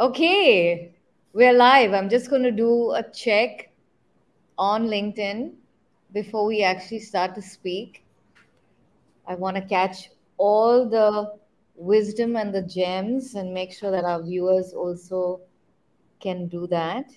Okay, we're live. I'm just going to do a check on LinkedIn before we actually start to speak. I want to catch all the wisdom and the gems and make sure that our viewers also can do that.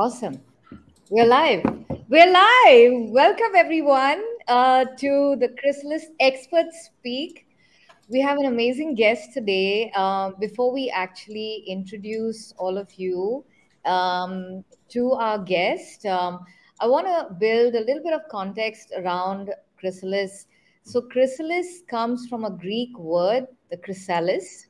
Awesome. We're live. We're live. Welcome, everyone, uh, to the Chrysalis Expert Speak. We have an amazing guest today. Uh, before we actually introduce all of you um, to our guest, um, I want to build a little bit of context around Chrysalis. So, chrysalis comes from a Greek word, the chrysalis.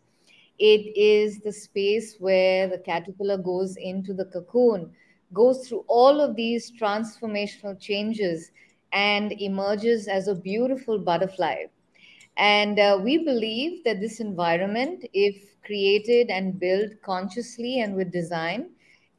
It is the space where the caterpillar goes into the cocoon, goes through all of these transformational changes, and emerges as a beautiful butterfly. And uh, we believe that this environment, if created and built consciously and with design,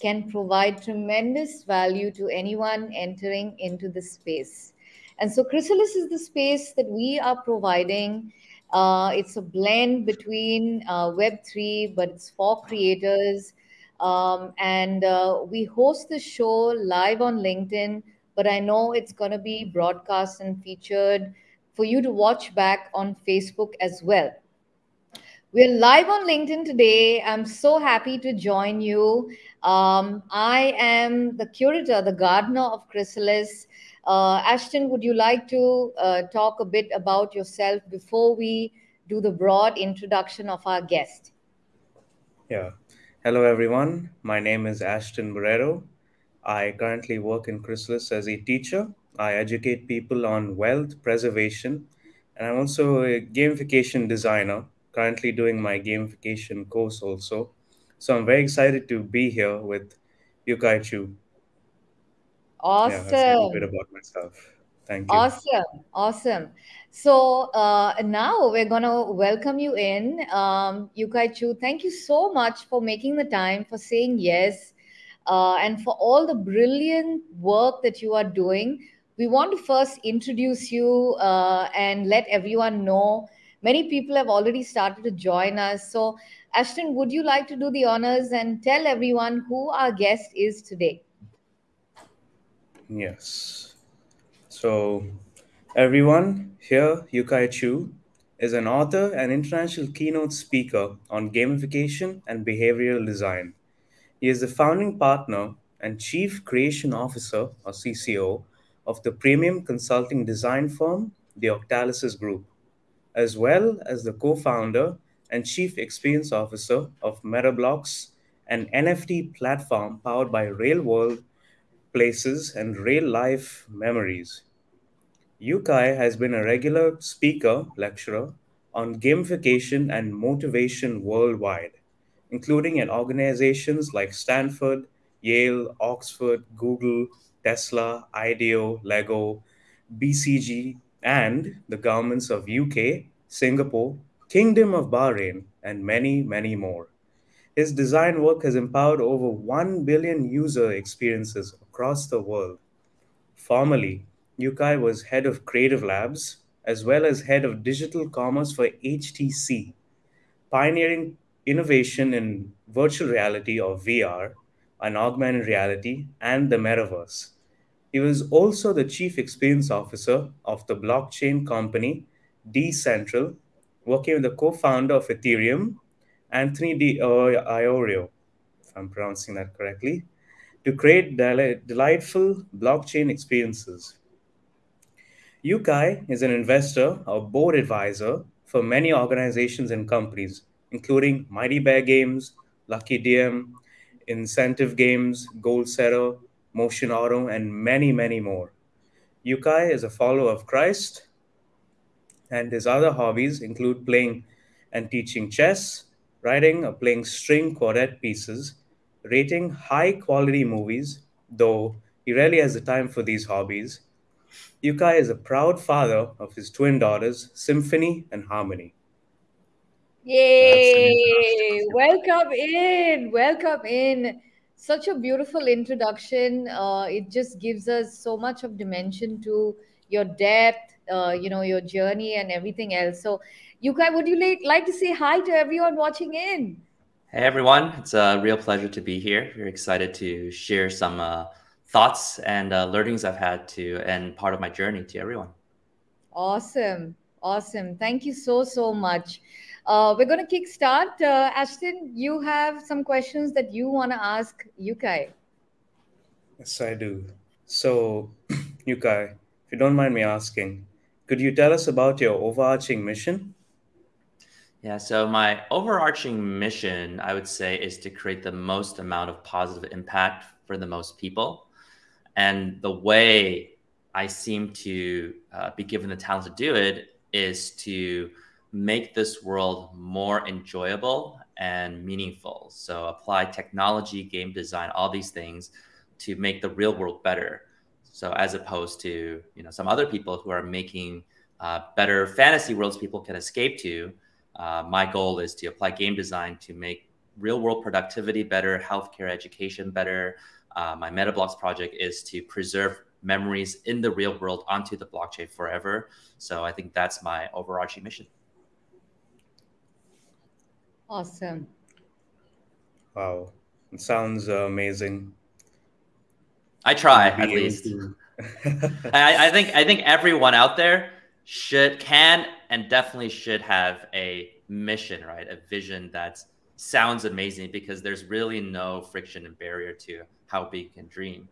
can provide tremendous value to anyone entering into the space. And so, Chrysalis is the space that we are providing. Uh, it's a blend between uh, Web3, but it's for creators. Um, and uh, we host the show live on LinkedIn, but I know it's going to be broadcast and featured for you to watch back on Facebook as well. We're live on LinkedIn today. I'm so happy to join you. Um, I am the curator, the gardener of Chrysalis. Uh, Ashton, would you like to uh, talk a bit about yourself before we do the broad introduction of our guest? Yeah. Hello, everyone. My name is Ashton Barrero. I currently work in Chrysalis as a teacher. I educate people on wealth preservation, and I'm also a gamification designer, currently doing my gamification course also. So I'm very excited to be here with Yukai Chu. Yeah, that's a little bit about myself. Thank you. Awesome, awesome. So uh, now we're gonna welcome you in, um, Yukai Chu. Thank you so much for making the time, for saying yes, uh, and for all the brilliant work that you are doing. We want to first introduce you uh, and let everyone know. Many people have already started to join us. So, Ashton, would you like to do the honors and tell everyone who our guest is today? Yes. So, everyone, here Yukai Chu is an author and international keynote speaker on gamification and behavioral design. He is the founding partner and chief creation officer, or CCO, of the premium consulting design firm, the Octalysis Group, as well as the co founder and chief experience officer of MetaBlocks, an NFT platform powered by real world places and real life memories. Yukai has been a regular speaker lecturer on gamification and motivation worldwide, including at organizations like Stanford, Yale, Oxford, Google, Tesla, IDEO, Lego, BCG, and the governments of UK, Singapore, Kingdom of Bahrain, and many, many more. His design work has empowered over 1 billion user experiences across the world Formerly, Yukai was head of Creative Labs as well as head of digital commerce for HTC, pioneering innovation in virtual reality or VR, and augmented reality, and the metaverse. He was also the chief experience officer of the blockchain company Decentral, working with the co founder of Ethereum, Anthony Di uh, Iorio, if I'm pronouncing that correctly, to create deli- delightful blockchain experiences. Yukai is an investor or board advisor for many organizations and companies, including Mighty Bear Games, Lucky DM, Incentive Games, Goal Setter, Motion Auto, and many, many more. Yukai is a follower of Christ, and his other hobbies include playing and teaching chess, writing or playing string quartet pieces, rating high quality movies, though he rarely has the time for these hobbies, Yukai is a proud father of his twin daughters, Symphony and Harmony. Yay! Welcome in. Welcome in. Such a beautiful introduction. Uh, it just gives us so much of dimension to your depth, uh, you know, your journey and everything else. So, Yukai, would you like, like to say hi to everyone watching in? Hey everyone, it's a real pleasure to be here. Very excited to share some uh, thoughts and uh, learnings I've had to and part of my journey to everyone. Awesome. Awesome. Thank you so, so much. Uh, we're going to kickstart. Uh, Ashton, you have some questions that you want to ask Yukai. Yes, I do. So, Yukai, if you don't mind me asking, could you tell us about your overarching mission? Yeah, so my overarching mission, I would say, is to create the most amount of positive impact for the most people. And the way I seem to uh, be given the talent to do it is to make this world more enjoyable and meaningful. So apply technology, game design, all these things to make the real world better. So as opposed to you know some other people who are making uh, better fantasy worlds people can escape to, uh, my goal is to apply game design to make real world productivity better, healthcare education better. Uh, my MetaBlocks project is to preserve memories in the real world onto the blockchain forever. So I think that's my overarching mission. Awesome. Wow, it sounds uh, amazing. I try at least. I, I think I think everyone out there should can and definitely should have a mission, right? A vision that sounds amazing because there's really no friction and barrier to how big you can dream.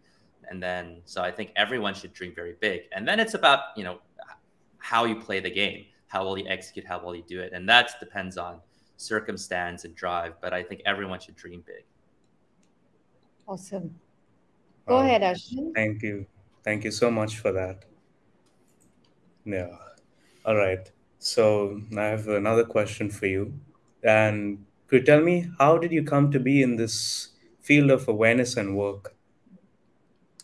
And then so I think everyone should dream very big. And then it's about, you know, how you play the game, how well you execute, how well you do it. And that depends on circumstance and drive, but I think everyone should dream big. Awesome. Go um, ahead, Ashwin. Thank you. Thank you so much for that. Yeah. All right. So I have another question for you. And could you tell me how did you come to be in this field of awareness and work?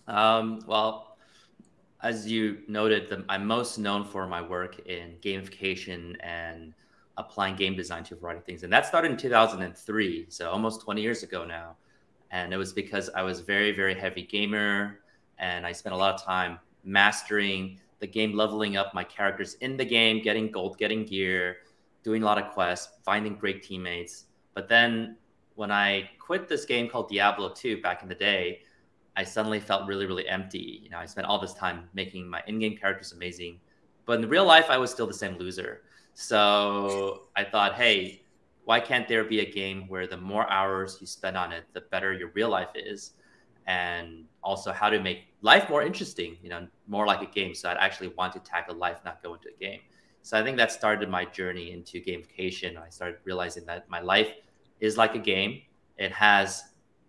Um, well, as you noted, the, I'm most known for my work in gamification and applying game design to a variety of things. And that started in 2003, so almost 20 years ago now. And it was because I was very, very heavy gamer and I spent a lot of time mastering the game, leveling up my characters in the game, getting gold, getting gear, doing a lot of quests, finding great teammates. But then when I quit this game called Diablo 2 back in the day, I suddenly felt really, really empty. You know, I spent all this time making my in-game characters amazing, but in real life, I was still the same loser. So I thought, hey, why can't there be a game where the more hours you spend on it, the better your real life is? And also how to make life more interesting, you know, more like a game. So I'd actually want to tackle life, not go into a game. So I think that started my journey into gamification. I started realizing that my life is like a game. It has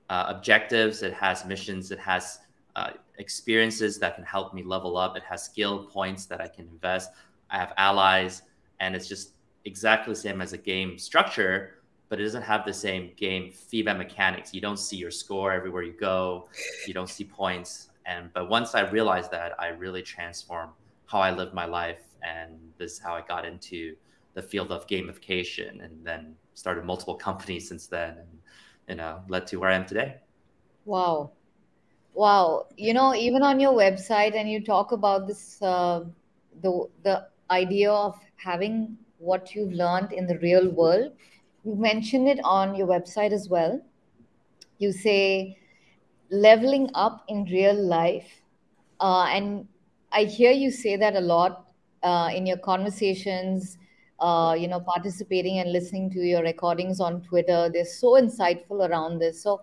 uh, objectives, it has missions, it has uh, experiences that can help me level up. It has skill points that I can invest. I have allies and it's just exactly the same as a game structure but it doesn't have the same game feedback mechanics you don't see your score everywhere you go you don't see points and but once i realized that i really transformed how i lived my life and this is how i got into the field of gamification and then started multiple companies since then and you know led to where i am today wow wow you know even on your website and you talk about this uh, the the idea of having what you've learned in the real world. You mention it on your website as well. You say leveling up in real life. Uh, and I hear you say that a lot uh, in your conversations, uh, you know, participating and listening to your recordings on Twitter. They're so insightful around this. So,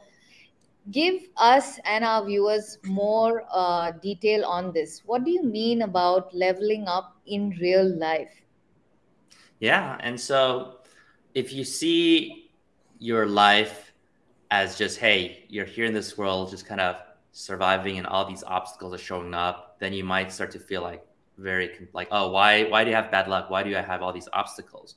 give us and our viewers more uh, detail on this. What do you mean about leveling up in real life? Yeah. And so if you see your life as just, hey, you're here in this world, just kind of surviving and all these obstacles are showing up, then you might start to feel like very like, oh, why why do you have bad luck? Why do I have all these obstacles?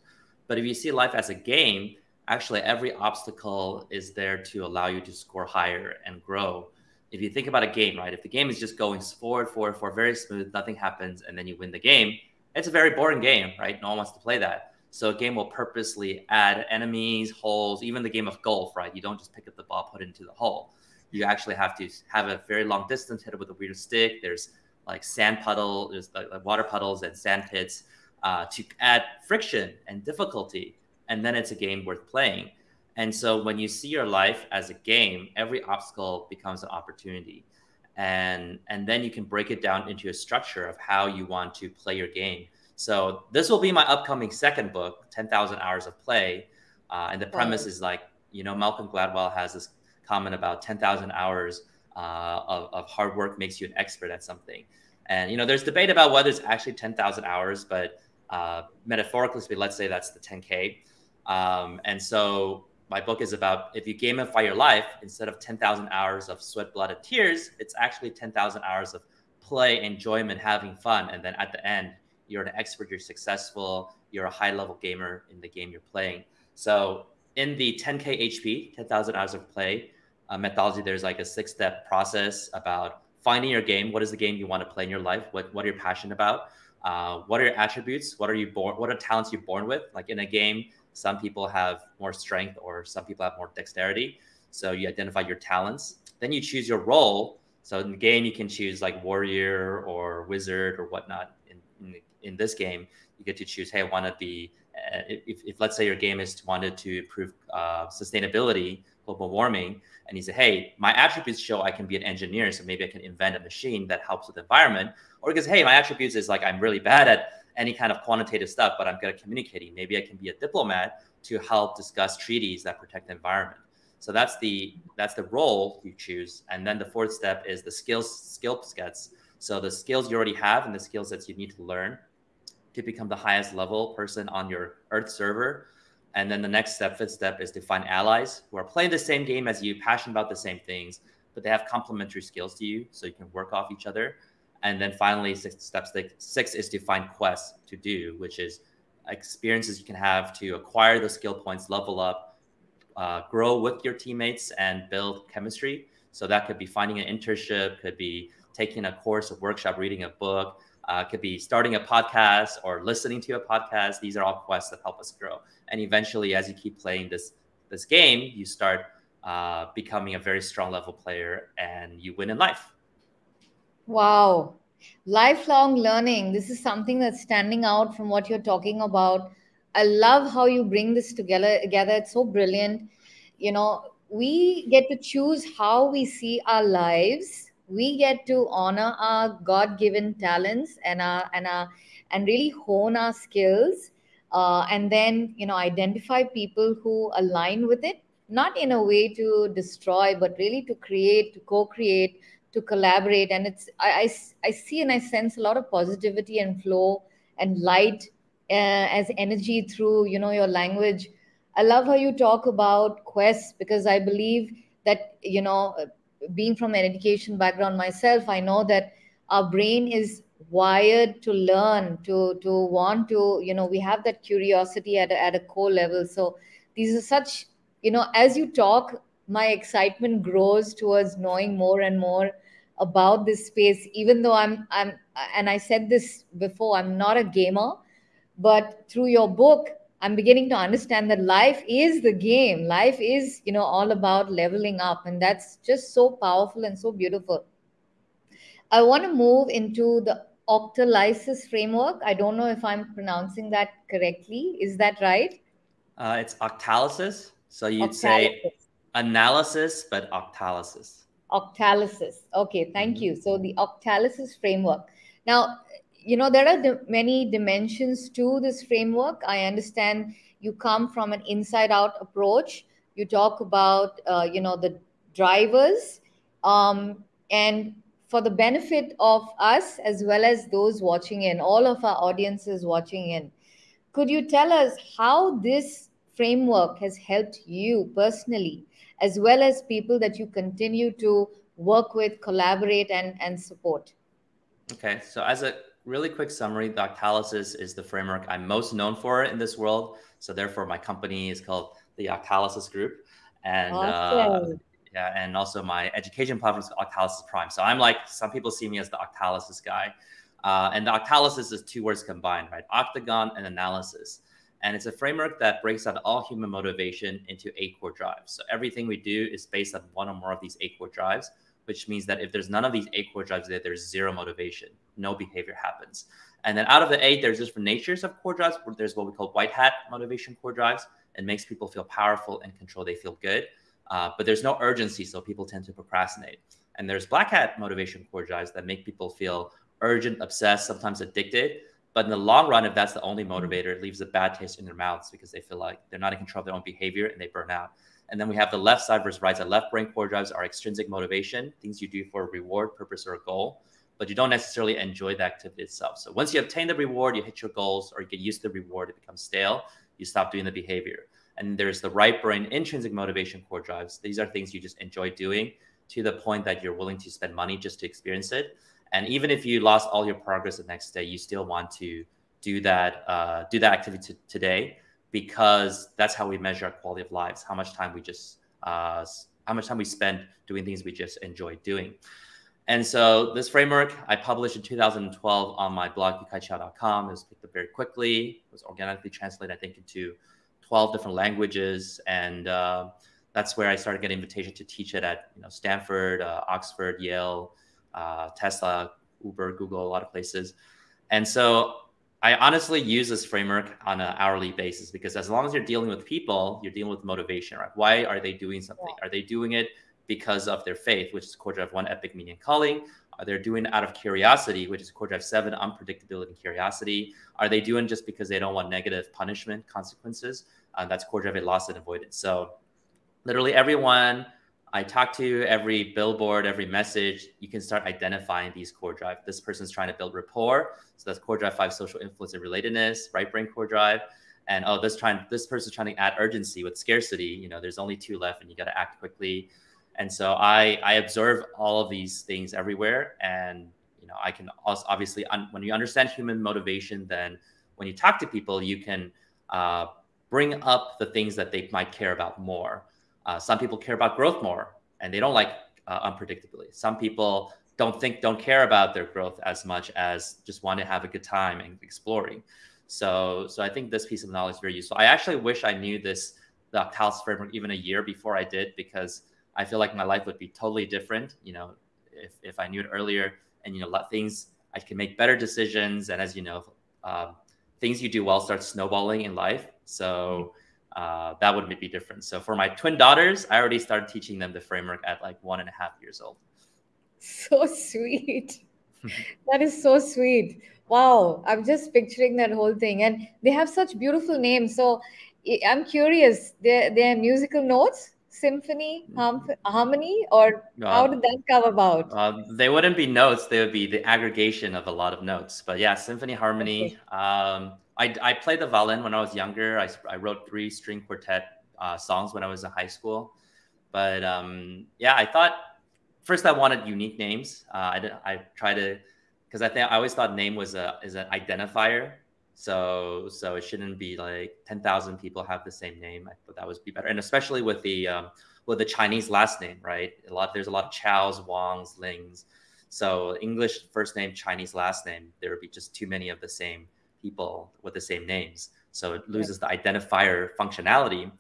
But if you see life as a game, actually every obstacle is there to allow you to score higher and grow. If you think about a game, right? If the game is just going forward, forward, forward, very smooth, nothing happens, and then you win the game, it's a very boring game, right? No one wants to play that. So a game will purposely add enemies, holes, even the game of golf, right? You don't just pick up the ball, put it into the hole. You actually have to have a very long distance, hit it with a weird stick. There's like sand puddle, there's like, like water puddles and sand pits uh, to add friction and difficulty. And then it's a game worth playing. And so when you see your life as a game, every obstacle becomes an opportunity. And, and then you can break it down into a structure of how you want to play your game so this will be my upcoming second book, 10,000 Hours of Play. Uh, and the premise is like, you know, Malcolm Gladwell has this comment about 10,000 hours uh, of, of hard work makes you an expert at something. And, you know, there's debate about whether it's actually 10,000 hours, but uh, metaphorically let's say that's the 10K. Um, and so my book is about if you gamify your life, instead of 10,000 hours of sweat, blood, and tears, it's actually 10,000 hours of play, enjoyment, having fun. And then at the end, you're an expert, you're successful, you're a high level gamer in the game you're playing. So in the 10K HP, 10,000 hours of play uh, methodology, there's like a six step process about finding your game. What is the game you want to play in your life? What, what are you passionate about? Uh, what are your attributes? What are you born? What are talents you're born with? Like in a game, some people have more strength or some people have more dexterity. So you identify your talents. Then you choose your role. So in the game, you can choose like warrior or wizard or whatnot. In, in in this game, you get to choose, hey, I want to be, uh, if, if let's say your game is wanted to improve uh, sustainability, global warming, and he said, hey, my attributes show I can be an engineer, so maybe I can invent a machine that helps with the environment. Or because, hey, my attributes is like I'm really bad at any kind of quantitative stuff, but I'm good at communicating. Maybe I can be a diplomat to help discuss treaties that protect the environment. So that's the that's the role you choose. And then the fourth step is the skills skill sets. So the skills you already have and the skill sets you need to learn to become the highest level person on your Earth server. And then the next step, fifth step, is to find allies who are playing the same game as you, passionate about the same things, but they have complementary skills to you, so you can work off each other. And then finally, six steps six is to find quests to do, which is experiences you can have to acquire the skill points, level up, uh, grow with your teammates, and build chemistry. So that could be finding an internship, could be taking a course, a workshop, reading a book, uh, could be starting a podcast or listening to a podcast. These are all quests that help us grow. And eventually, as you keep playing this this game, you start uh, becoming a very strong level player, and you win in life. Wow, lifelong learning. This is something that's standing out from what you're talking about. I love how you bring this together. Together, it's so brilliant. You know, we get to choose how we see our lives we get to honor our god-given talents and our and our and really hone our skills uh, and then you know identify people who align with it not in a way to destroy but really to create to co-create to collaborate. And it's i i, I see and i sense a lot of positivity and flow and light uh, as energy through you know your language. I love how you talk about quests because i believe that you know being from an education background myself, I know that our brain is wired to learn, to to want to, you know, we have that curiosity at a, at a core level. So these are such, you know, as you talk, my excitement grows towards knowing more and more about this space. Even though I'm I'm and I said this before, I'm not a gamer, but through your book, I'm beginning to understand that life is the game. Life is, you know, all about leveling up. And that's just so powerful and so beautiful. I want to move into the octalysis framework. I don't know if I'm pronouncing that correctly. Is that right? Uh, it's octalysis. So you'd octalysis. say analysis, but octalysis. Octalysis. Okay, thank mm-hmm. you. So the octalysis framework. Now, you know there are di- many dimensions to this framework. I understand you come from an inside out approach. You talk about uh, you know the drivers um, and for the benefit of us as well as those watching in all of our audiences watching in could you tell us how this framework has helped you personally as well as people that you continue to work with collaborate and, and support? Okay so as a really quick summary, the Octalysis is the framework I'm most known for in this world. So therefore, my company is called the Octalysis Group, and uh, awesome. uh, yeah, and also my education platform is Octalysis Prime. So I'm like some people see me as the Octalysis guy, uh, and the Octalysis is two words combined, right? Octagon and analysis. And it's a framework that breaks down all human motivation into eight core drives. So everything we do is based on one or more of these eight core drives, which means that if there's none of these eight core drives there, there's zero motivation, no behavior happens. And then out of the eight, there's different natures of core drives. There's what we call white hat motivation core drives. It makes people feel powerful and control. They feel good, uh, but there's no urgency, so people tend to procrastinate. And there's black hat motivation core drives that make people feel urgent, obsessed, sometimes addicted. But in the long run, if that's the only motivator, it leaves a bad taste in their mouths because they feel like they're not in control of their own behavior and they burn out. And then we have the left side versus right side. Left brain core drives are extrinsic motivation, things you do for a reward, purpose, or a goal, but you don't necessarily enjoy the activity itself. So once you obtain the reward, you hit your goals or you get used to the reward, it becomes stale, you stop doing the behavior. And there's the right brain intrinsic motivation core drives. These are things you just enjoy doing to the point that you're willing to spend money just to experience it. And even if you lost all your progress the next day, you still want to do that uh, do that activity today because that's how we measure our quality of lives. How much time we just uh, how much time we spend doing things we just enjoy doing. And so this framework I published in 2012 on my blog yukaichou.com. It was picked up very quickly. It was organically translated, I think, into 12 different languages, and uh, that's where I started getting invitation to teach it at you know Stanford, uh, Oxford, Yale, uh, Tesla, Uber, Google, a lot of places. And so I honestly use this framework on an hourly basis because as long as you're dealing with people, you're dealing with motivation, right? Why are they doing something? Are they doing it because of their faith, which is core drive one, epic meaning calling? Are they doing out of curiosity, which is core drive seven, unpredictability and curiosity? Are they doing just because they don't want negative punishment, consequences? Uh, that's core drive loss and avoidance. So literally everyone I talk to, every billboard, every message, you can start identifying these core drive. This person's trying to build rapport. So that's core drive five, social influence and relatedness, right brain core drive. And oh, this trying this person's trying to add urgency with scarcity. You know, there's only two left and you got to act quickly. And so I I observe all of these things everywhere. And you know, I can also obviously un, when you understand human motivation, then when you talk to people, you can uh, bring up the things that they might care about more. Uh, some people care about growth more and they don't like uh, unpredictability. Some people don't think, don't care about their growth as much as just want to have a good time and exploring. So, so I think this piece of knowledge is very useful. I actually wish I knew this, the Octalysis framework even a year before I did, because I feel like my life would be totally different, you know, if, if I knew it earlier and, you know, let things, I can make better decisions. And as you know, um, things you do well start snowballing in life. So, uh, that would be different. So for my twin daughters, I already started teaching them the framework at like one and a half years old. So sweet. that is so sweet. Wow. I'm just picturing that whole thing. And they have such beautiful names. So I'm curious, their, their musical notes, symphony, harmony, or uh, how did that come about? Uh, they wouldn't be notes. They would be the aggregation of a lot of notes. But yeah, symphony, harmony. Okay. Um, I, I played the violin when I was younger. I, I wrote three string quartet uh, songs when I was in high school. But um, yeah, I thought first I wanted unique names. Uh, I I tried to because I think I always thought name was a is an identifier. So so it shouldn't be like ten thousand people have the same name. I thought that would be better, and especially with the um, with the Chinese last name, right? A lot there's a lot of Chows, Wangs, Lings. So English first name, Chinese last name, there would be just too many of the same people with the same names. So it loses the identifier functionality.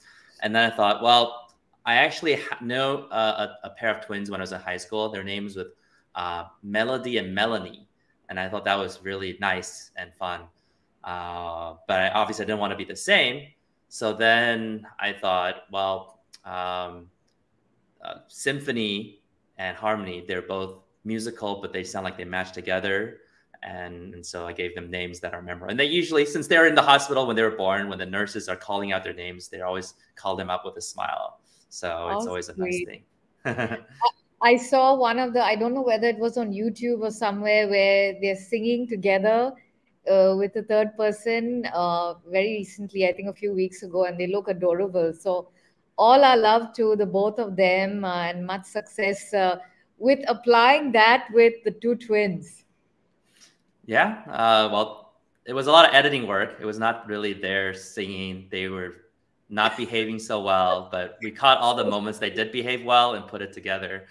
And then I thought, well, I actually know a, a, pair of twins when I was in high school. Their names with uh, Melody and Melanie, and I thought that was really nice and fun. Uh, but I obviously I didn't want to be the same. So then I thought, well, um, uh, symphony and harmony, they're both musical, but they sound like they match together and, and so I gave them names that are memorable. And they usually, since they're in the hospital when they were born, when the nurses are calling out their names, they always call them up with a smile. So oh, it's always a nice thing. I saw one of the, I don't know whether it was on YouTube or somewhere where they're singing together uh, with a third person uh, very recently, I think a few weeks ago, and they look adorable. So, all our love to the both of them uh, and much success uh, with applying that with the two twins. Yeah. Uh, well, it was a lot of editing work. It was not really their singing. They were not behaving so well, but we caught all the moments they did behave well and put it together.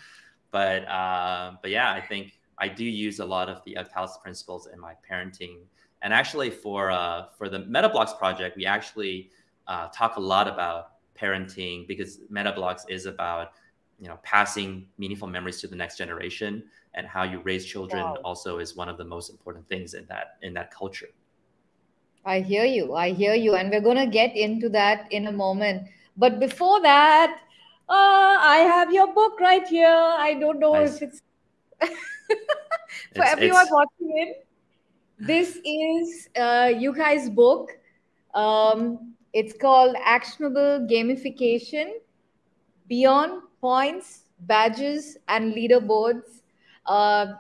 But uh, but yeah, I think I do use a lot of the Octalysis principles in my parenting And actually, for uh, for the MetaBlocks project, we actually uh, talk a lot about parenting because MetaBlocks is about you know passing meaningful memories to the next generation and how you raise children wow. also is one of the most important things in that in that culture. I hear you. I hear you. And we're going to get into that in a moment. But before that uh, i have your book right here. I don't know nice. if it's for it's, everyone it's... watching it this is uh, Yukai's book um, it's called actionable gamification beyond points, badges, and leaderboards. Uh,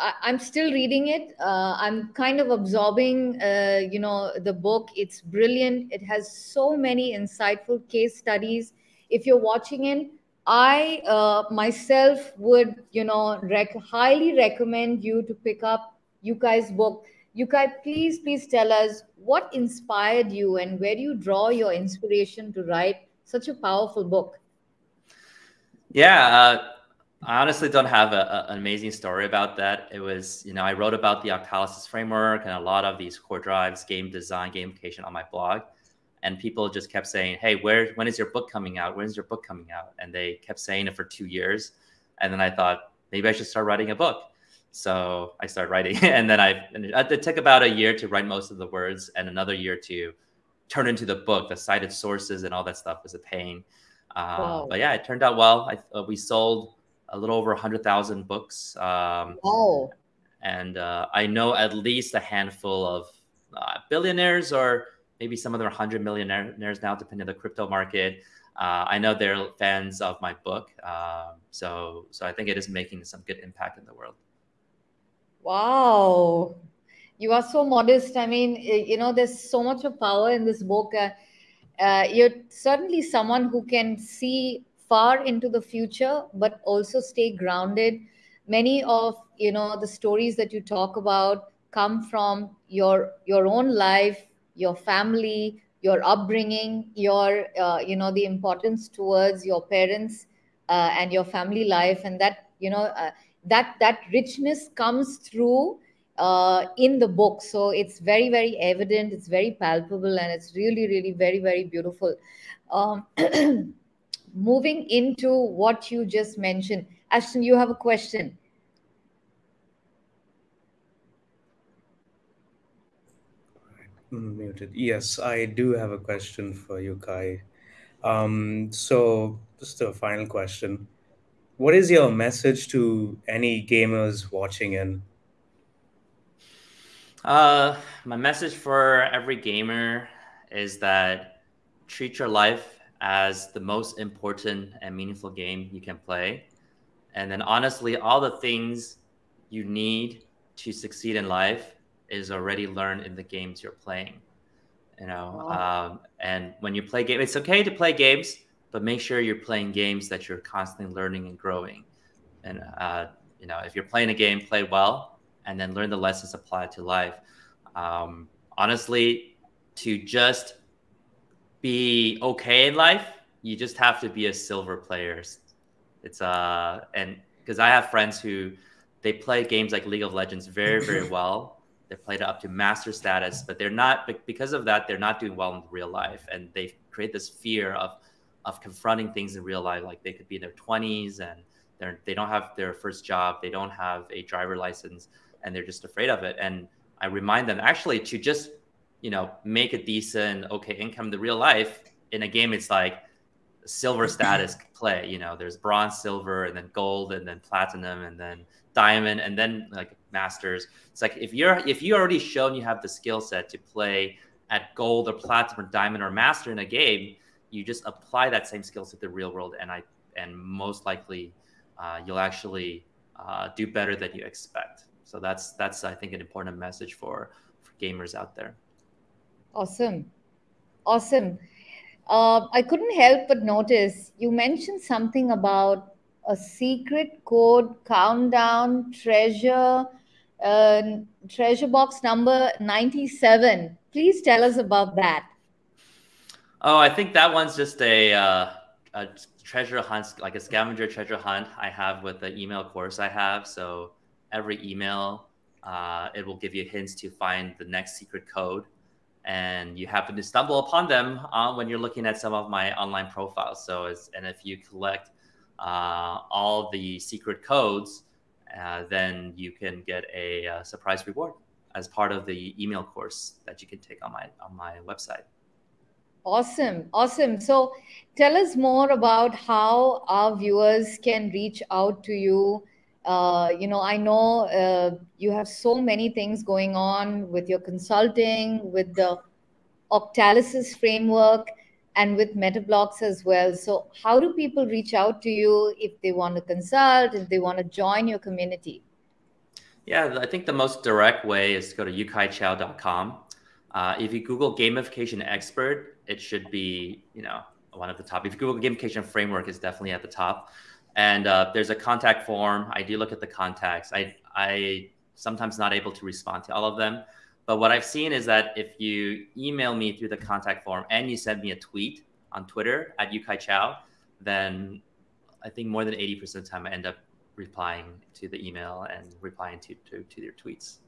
I, am still reading it. Uh, I'm kind of absorbing, uh, you know, the book. It's brilliant. It has so many insightful case studies. If you're watching it, I uh, myself would, you know, rec- highly recommend you to pick up Yukai's book. Yukai, please, please tell us what inspired you and where do you draw your inspiration to write such a powerful book? Yeah, uh, I honestly don't have a, a, an amazing story about that. It was, you know, I wrote about the Octalysis framework and a lot of these core drives, game design, gamification on my blog. And people just kept saying, Hey, where, when is your book coming out? When is your book coming out? And they kept saying it for two years. And then I thought, maybe I should start writing a book. So I started writing. And then I, it took about a year to write most of the words and another year to turn into the book. The cited sources and all that stuff was a pain. Uh, wow. But yeah, it turned out well. I, uh, we sold a little over 100,000 books. Um, wow. And uh, I know at least a handful of uh, billionaires, or maybe some of them are 100 millionaires now, depending on the crypto market. Uh, I know they're fans of my book. Um, so, so I think it is making some good impact in the world. Wow. You are so modest. I mean, you know, there's so much of power in this book. Uh, uh, you're certainly someone who can see far into the future but also stay grounded many of you know the stories that you talk about come from your your own life your family your upbringing your uh, you know the importance towards your parents uh, and your family life and that you know uh, that that richness comes through uh, in the book. So it's very, very evident, it's very palpable, and it's really, really very, very beautiful. Um, moving into what you just mentioned, Ashton, you have a question. Muted. Yes, I do have a question for you, Kai. Um, so, just a final question. What is your message to any gamers watching in? Uh, my message for every gamer is that treat your life as the most important and meaningful game you can play. And then, honestly, all the things you need to succeed in life is already learned in the games you're playing. You know, wow. um, and when you play games, it's okay to play games, but make sure you're playing games that you're constantly learning and growing. And uh, you know, if you're playing a game, play well and then learn the lessons applied to life. Um, honestly, to just be okay in life, you just have to be a silver player. It's uh, and because I have friends who they play games like League of Legends very, very well. They played it up to master status, but they're not because of that. They're not doing well in real life, and they create this fear of of confronting things in real life. Like they could be in their twenties and they're they don't have their first job, they don't have a driver license, and they're just afraid of it. And I remind them actually to just, you know, make a decent, okay income. The real life in a game, it's like silver status play. You know, there's bronze, silver, and then gold, and then platinum, and then diamond, and then like masters. It's like if you're if you already shown you have the skill set to play at gold or platinum or diamond or master in a game, you just apply that same skill to the real world, and I and most likely uh, you'll actually uh, do better than you expect. So that's that's I think an important message for for gamers out there. Awesome, awesome. Uh, I couldn't help but notice you mentioned something about a secret code countdown treasure uh, treasure box number 97 please tell us about that oh i think that one's just a, uh, a treasure hunt like a scavenger treasure hunt i have with the email course i have so every email uh, it will give you hints to find the next secret code. And you happen to stumble upon them uh, when you're looking at some of my online profiles. So, and if you collect uh, all the secret codes, uh, then you can get a, a surprise reward as part of the email course that you can take on my on my website. Awesome, awesome. So, tell us more about how our viewers can reach out to you uh, you know, I know uh, you have so many things going on with your consulting, with the Octalysis framework, and with Metablocks as well. So, how do people reach out to you if they want to consult, if they want to join your community? Yeah, I think the most direct way is to go to yukaichou.com. Uh, if you Google gamification expert, it should be, you know, one of the top. If Google gamification framework, is definitely at the top and uh, there's a contact form. I do look at the contacts. I I sometimes not able to respond to all of them, but what I've seen is that if you email me through the contact form and you send me a tweet on Twitter at Yukai Chou, then I think more than eighty percent of the time I end up replying to the email and replying to to, to their tweets.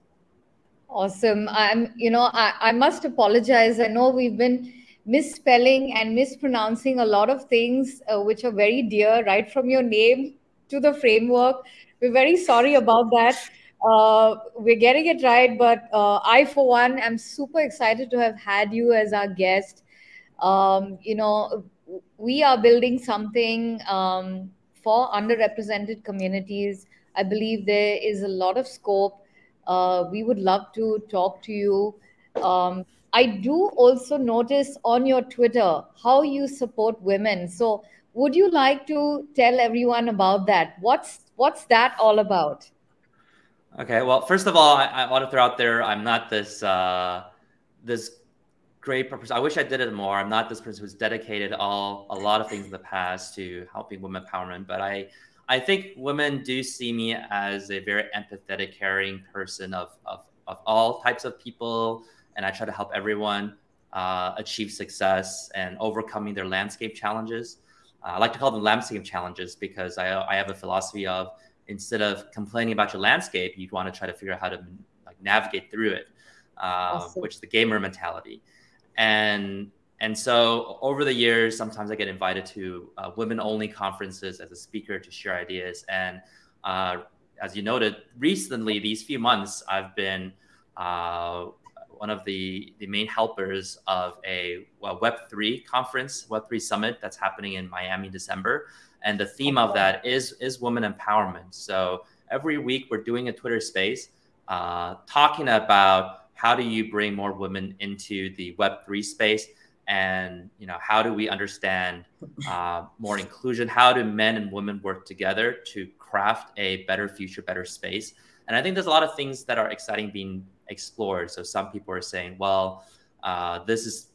Awesome. I'm you know I, I must apologize. I know we've been misspelling and mispronouncing a lot of things uh, which are very dear, right from your name to the framework. We're very sorry about that. Uh, we're getting it right, but uh, I, for one, am super excited to have had you as our guest. Um, you know, we are building something um, for underrepresented communities. I believe there is a lot of scope. Uh, we would love to talk to you. Um, I do also notice on your Twitter how you support women. So, would you like to tell everyone about that? What's what's that all about? Okay. Well, first of all, I, I want to throw out there I'm not this uh, this great person. I wish I did it more. I'm not this person who's dedicated all a lot of things in the past to helping women empowerment, but I I think women do see me as a very empathetic, caring person of of, of all types of people and I try to help everyone uh, achieve success and overcoming their landscape challenges. Uh, I like to call them landscape challenges because I, I have a philosophy of instead of complaining about your landscape, you'd want to try to figure out how to like, navigate through it, awesome. which is the gamer mentality. And and so over the years, sometimes I get invited to uh, women-only conferences as a speaker to share ideas. And uh, as you noted, recently, these few months, I've been uh, one of the, the main helpers of a well, Web3 conference, Web3 summit that's happening in Miami December. And the theme of that is, is women empowerment. So every week we're doing a Twitter space uh, talking about how do you bring more women into the Web3 space and you know how do we understand uh, more inclusion how do men and women work together to craft a better future better space and i think there's a lot of things that are exciting being explored. So some people are saying, well, uh, this is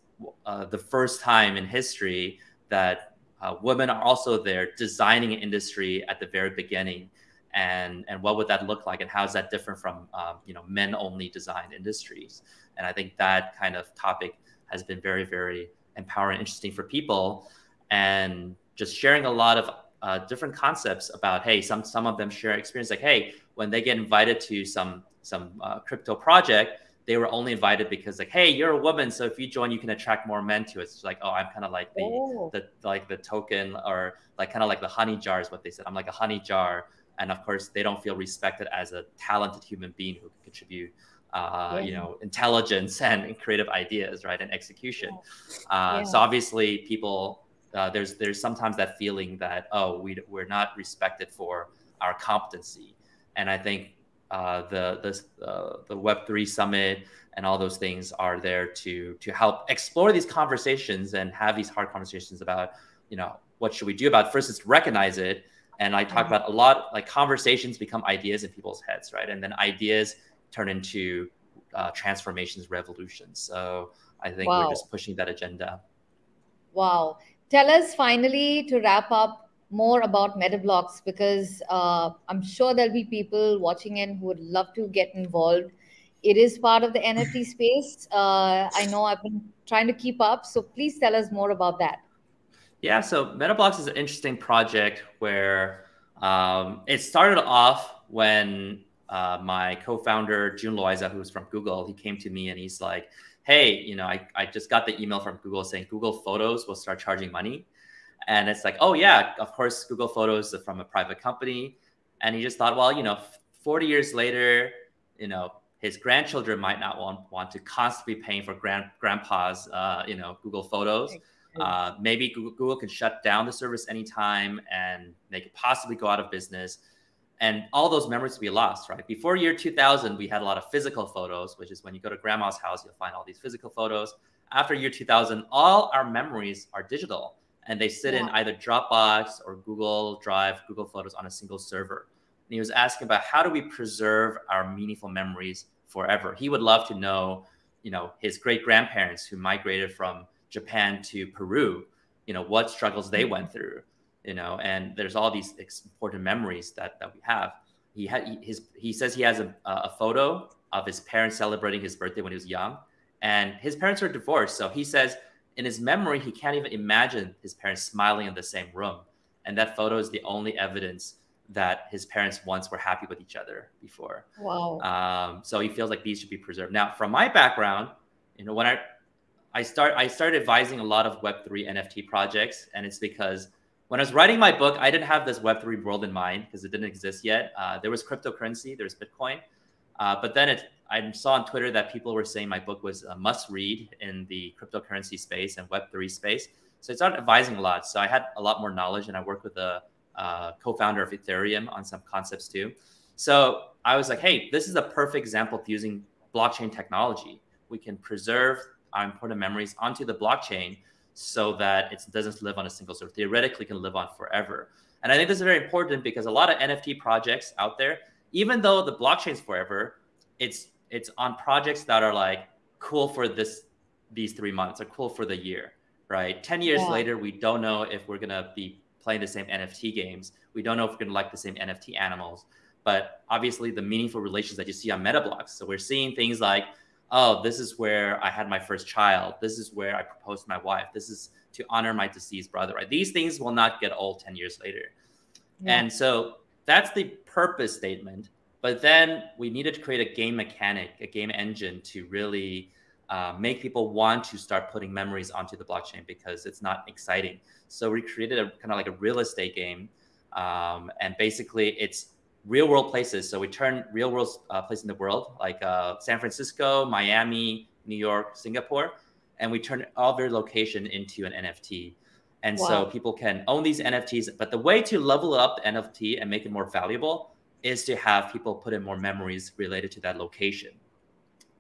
uh, the first time in history that uh, women are also there designing an industry at the very beginning. And, and what would that look like? And how is that different from um, you know men only design industries? And I think that kind of topic has been very, very empowering, interesting for people. And just sharing a lot of uh, different concepts about hey some some of them share experience like hey when they get invited to some some uh, crypto project, they were only invited because like, hey, you're a woman, so if you join, you can attract more men to it. It's like, oh, I'm kind of like the oh. the like the token or like kind of like the honey jar is what they said. I'm like a honey jar, and of course, they don't feel respected as a talented human being who can contribute. Uh, yeah. you know, intelligence and creative ideas, right, and execution. Yeah. Uh, yeah. So obviously, people uh, there's there's sometimes that feeling that oh, we we're not respected for our competency, and I think uh, the the uh, the Web three summit and all those things are there to to help explore these conversations and have these hard conversations about you know what should we do about it. first is recognize it and I talk mm-hmm. about a lot like conversations become ideas in people's heads right and then ideas turn into uh, transformations revolutions so I think wow. we're just pushing that agenda. Wow. Tell us finally to wrap up more about Metablocks because uh, I'm sure there'll be people watching in who would love to get involved. It is part of the NFT space. Uh, I know I've been trying to keep up, so please tell us more about that. Yeah, so Metablocks is an interesting project where um, it started off when uh, my co-founder June Loiza, who's from Google, he came to me and he's like, "Hey, you know, I, I just got the email from Google saying Google Photos will start charging money," and it's like, "Oh yeah, of course, Google Photos is from a private company," and he just thought, well, you know, 40 years later, you know, his grandchildren might not want, want to constantly paying for grand, grandpa's, uh, you know, Google Photos. Uh, maybe Google, Google can shut down the service anytime and they could possibly go out of business. And all those memories be lost, right? Before year 2000, we had a lot of physical photos, which is when you go to grandma's house, you'll find all these physical photos. After year 2000, all our memories are digital and they sit yeah. in either Dropbox or Google Drive, Google Photos on a single server. And he was asking about how do we preserve our meaningful memories forever. He would love to know, you know, his great grandparents who migrated from Japan to Peru, you know, what struggles they went through, you know, and there's all these important memories that that we have. He had his he says he has a, a photo of his parents celebrating his birthday when he was young, and his parents are divorced. So he says in his memory he can't even imagine his parents smiling in the same room, and that photo is the only evidence that his parents once were happy with each other before. Wow. Um, so he feels like these should be preserved. Now, from my background, you know, when I I start I started advising a lot of Web3 NFT projects, and it's because when I was writing my book, I didn't have this Web3 world in mind because it didn't exist yet. Uh, there was cryptocurrency, there's Bitcoin, uh, but then it I saw on Twitter that people were saying my book was a must read in the cryptocurrency space and Web3 space. So I started advising a lot. So I had a lot more knowledge, and I worked with a uh, co-founder of Ethereum on some concepts too. So I was like, hey, this is a perfect example of using blockchain technology. We can preserve our important memories onto the blockchain so that it doesn't live on a single server. Theoretically, can live on forever. And I think this is very important because a lot of NFT projects out there, even though the blockchain's forever, it's it's on projects that are like cool for this these three months or cool for the year, right? Ten years yeah. later, we don't know if we're gonna be playing the same NFT games. We don't know if we're going to like the same NFT animals, but obviously the meaningful relations that you see on Metablocks. So we're seeing things like, oh, this is where I had my first child. This is where I proposed to my wife. This is to honor my deceased brother. Right? These things will not get old 10 years later. Yeah. And so that's the purpose statement. But then we needed to create a game mechanic, a game engine to really uh, make people want to start putting memories onto the blockchain because it's not exciting. So we created a kind of like a real estate game, um, and basically it's real world places. So we turn real world uh, places in the world like uh, San Francisco, Miami, New York, Singapore, and we turn all their location into an NFT. And wow. so people can own these NFTs. But the way to level up the NFT and make it more valuable is to have people put in more memories related to that location.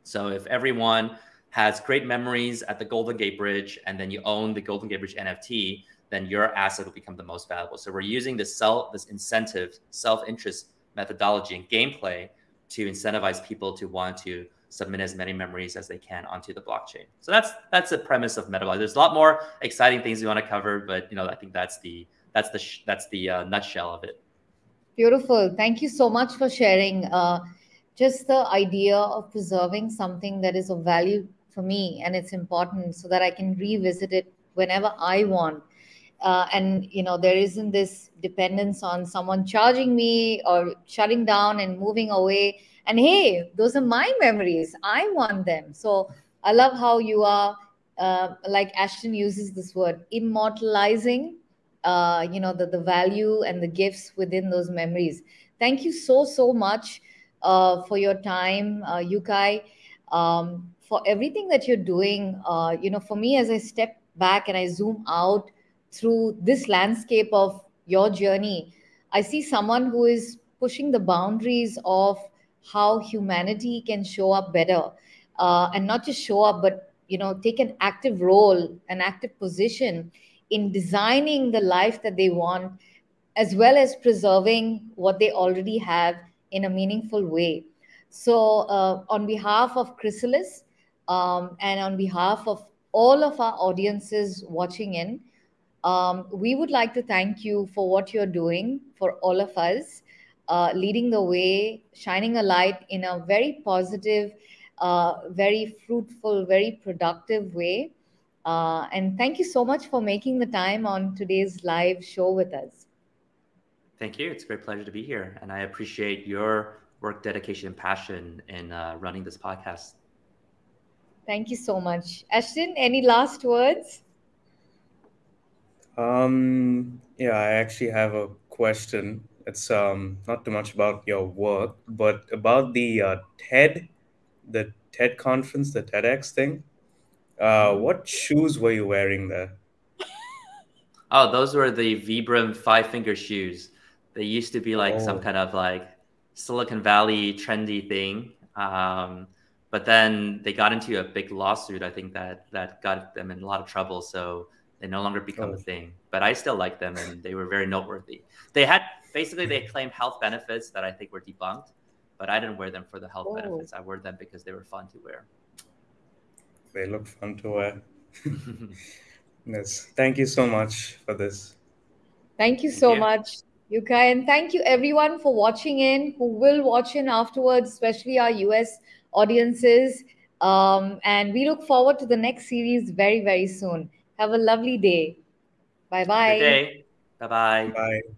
So if everyone has great memories at the Golden Gate Bridge, and then you own the Golden Gate Bridge NFT, then your asset will become the most valuable. So we're using this self, this incentive, self-interest methodology and gameplay to incentivize people to want to submit as many memories as they can onto the blockchain. So that's that's the premise of Metablock. There's a lot more exciting things we want to cover, but you know I think that's the that's the that's the uh, nutshell of it. Beautiful. Thank you so much for sharing. Uh, just the idea of preserving something that is of value for me and it's important so that i can revisit it whenever i want uh, and you know there isn't this dependence on someone charging me or shutting down and moving away and hey those are my memories. I want them. So i love how you are uh, like ashton uses this word immortalizing uh, you know the, the value and the gifts within those memories. Thank you so so much uh, for your time uh, yukai. Um, for everything that you're doing. Uh, you know, for me, as I step back and I zoom out through this landscape of your journey, I see someone who is pushing the boundaries of how humanity can show up better, uh, and not just show up, but you know, take an active role, an active position in designing the life that they want, as well as preserving what they already have in a meaningful way. So, uh, on behalf of Chrysalis um, and on behalf of all of our audiences watching in, um, we would like to thank you for what you're doing for all of us, uh, leading the way, shining a light in a very positive, uh, very fruitful, very productive way. Uh, and thank you so much for making the time on today's live show with us. Thank you. It's a great pleasure to be here. And I appreciate your work, dedication, and passion in uh, running this podcast. Thank you so much. Ashton, any last words? Um, yeah, I actually have a question. It's um not too much about your work, but about the uh, TED, the TED conference, the TEDx thing. Uh, what shoes were you wearing there? Oh, those were the Vibram five finger shoes. They used to be like some Oh, kind of like Silicon Valley trendy thing. Um, but then they got into a big lawsuit. I think that that got them in a lot of trouble. So they no longer become a oh, thing. But I still like them, and they were very noteworthy. They had basically they claim health benefits that I think were debunked. But I didn't wear them for the health Oh, benefits. I wore them because they were fun to wear. they look fun to wear. Yes. Thank you so much for this. thank you Thank so you. much, Yuka. And thank you everyone for watching in, who will watch in afterwards, especially our US audiences. Um, and we look forward to the next series very, very soon. Have a lovely day. Bye Have a good bye. day. Bye bye. Bye.